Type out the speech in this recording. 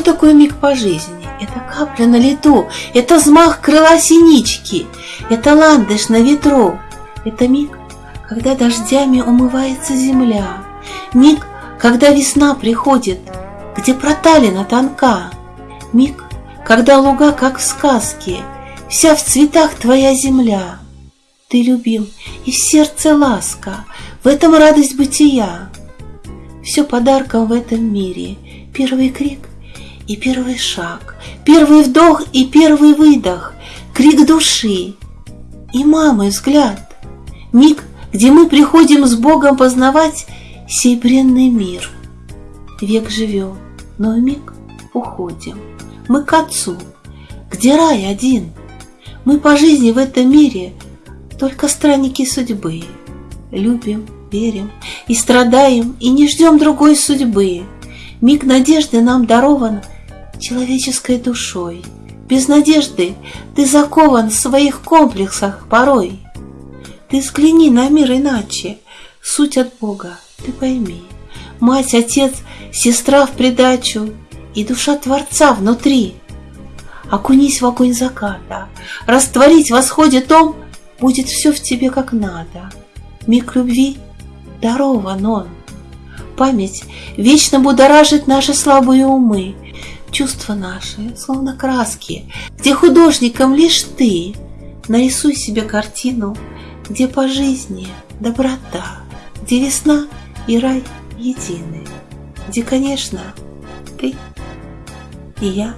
такое миг по жизни? Это капля на лету, это взмах крыла синички, это ландыш на ветру, это миг, когда дождями умывается земля, миг, когда весна приходит, где проталина тонка, миг, когда луга, как в сказке, вся в цветах твоя земля. Ты любил, и в сердце ласка, в этом радость бытия. Все подарком в этом мире, первый крик и первый шаг, первый вдох и первый выдох, крик души и мамы взгляд, миг, где мы приходим с Богом познавать сей мир. Век живем, но миг уходим, мы к Отцу, где рай один. Мы по жизни в этом мире только странники судьбы, любим, верим и страдаем, и не ждем другой судьбы. Миг надежды нам дарован человеческой душой. Без надежды ты закован в своих комплексах порой. Ты взгляни на мир иначе, суть от Бога ты пойми. Мать, отец, сестра в придачу и душа Творца внутри. Окунись в огонь заката, растворить в восходе том, будет все в тебе как надо. Миг любви дарован он. Память вечно будоражит наши слабые умы, чувства наши, словно краски, где художником лишь ты. Нарисуй себе картину, где по жизни доброта, где весна и рай едины, где, конечно, ты и я.